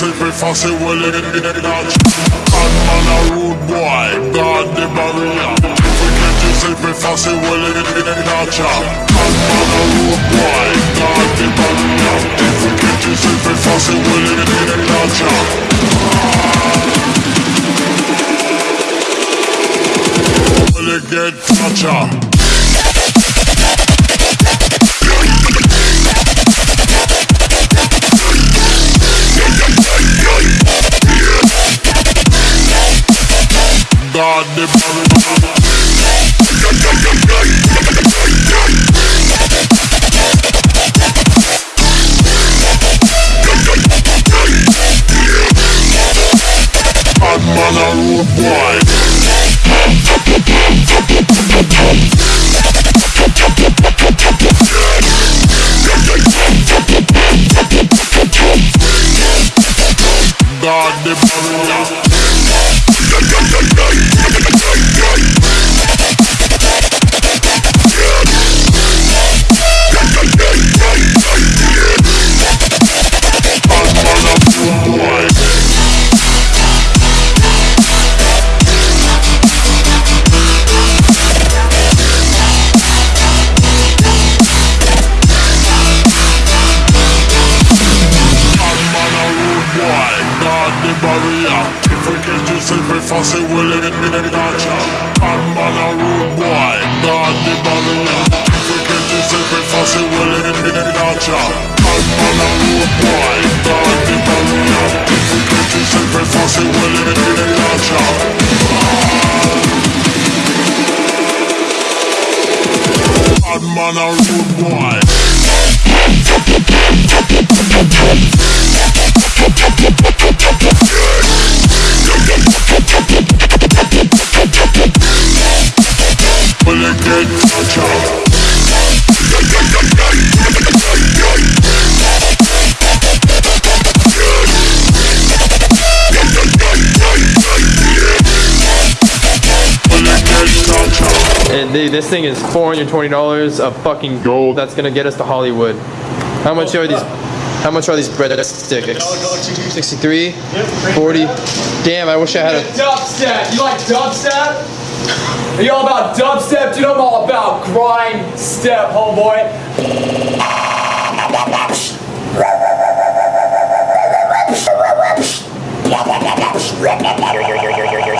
sempre fácil, well, it ain't that Bad man a rude boy, God the barrier. If we catch you sempre fácil, well, it ain't that Bad man a rude boy, God the barrier. If we catch you sempre fácil, well, it ain't that Will it get toucher? Sempre fácil, we'll it be the gotcha Bad man a rude boy, God the If we catch you sempre fácil, we'll it be the gotcha Bad man a rude boy, God the If we catch you sempre fácil, we'll it be the gotcha Bad man a rude boy And dude, this thing is $420 of fucking gold. That's gonna get us to Hollywood. How much are these? How much are these bread sticks? 63? 40? Damn, I wish I had a... Dubstep! You like dubstep? Are you all about dubstep? Dude, I'm all about grind step, homeboy.